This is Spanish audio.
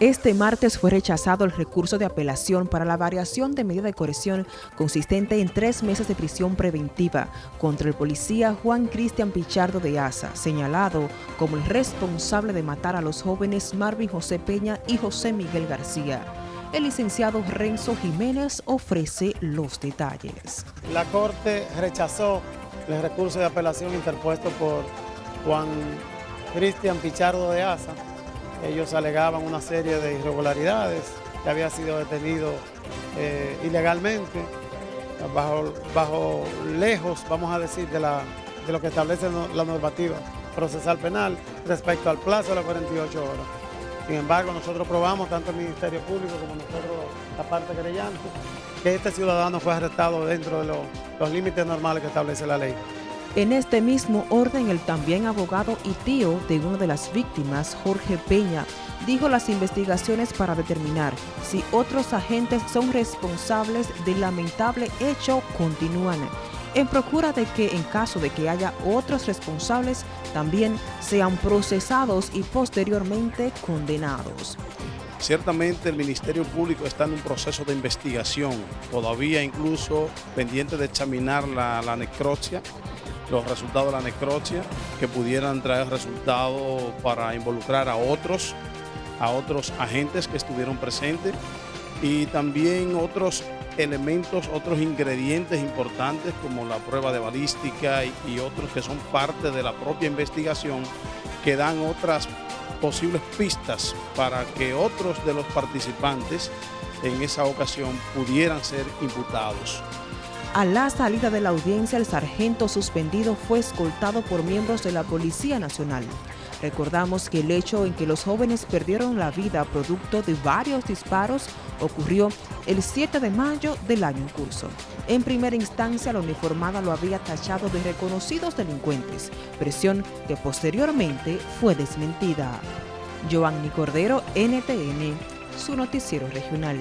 Este martes fue rechazado el recurso de apelación para la variación de medida de corrección consistente en tres meses de prisión preventiva contra el policía Juan Cristian Pichardo de Asa, señalado como el responsable de matar a los jóvenes Marvin José Peña y José Miguel García. El licenciado Renzo Jiménez ofrece los detalles. La Corte rechazó el recurso de apelación interpuesto por Juan Cristian Pichardo de Asa, ellos alegaban una serie de irregularidades, que había sido detenido eh, ilegalmente, bajo, bajo lejos, vamos a decir, de, la, de lo que establece la normativa procesal penal respecto al plazo de las 48 horas. Sin embargo, nosotros probamos, tanto el Ministerio Público como nosotros, la parte querellante, que este ciudadano fue arrestado dentro de los límites normales que establece la ley. En este mismo orden, el también abogado y tío de una de las víctimas, Jorge Peña, dijo las investigaciones para determinar si otros agentes son responsables del lamentable hecho. Continúan. En procura de que en caso de que haya otros responsables también sean procesados y posteriormente condenados. Ciertamente el Ministerio Público está en un proceso de investigación, todavía incluso pendiente de examinar la, la necropsia los resultados de la necropsia, que pudieran traer resultados para involucrar a otros, a otros agentes que estuvieron presentes y también otros elementos, otros ingredientes importantes como la prueba de balística y, y otros que son parte de la propia investigación que dan otras posibles pistas para que otros de los participantes en esa ocasión pudieran ser imputados. A la salida de la audiencia, el sargento suspendido fue escoltado por miembros de la Policía Nacional. Recordamos que el hecho en que los jóvenes perdieron la vida producto de varios disparos ocurrió el 7 de mayo del año en curso. En primera instancia, la uniformada lo había tachado de reconocidos delincuentes, presión que posteriormente fue desmentida. Joanny Cordero, NTN, su noticiero regional.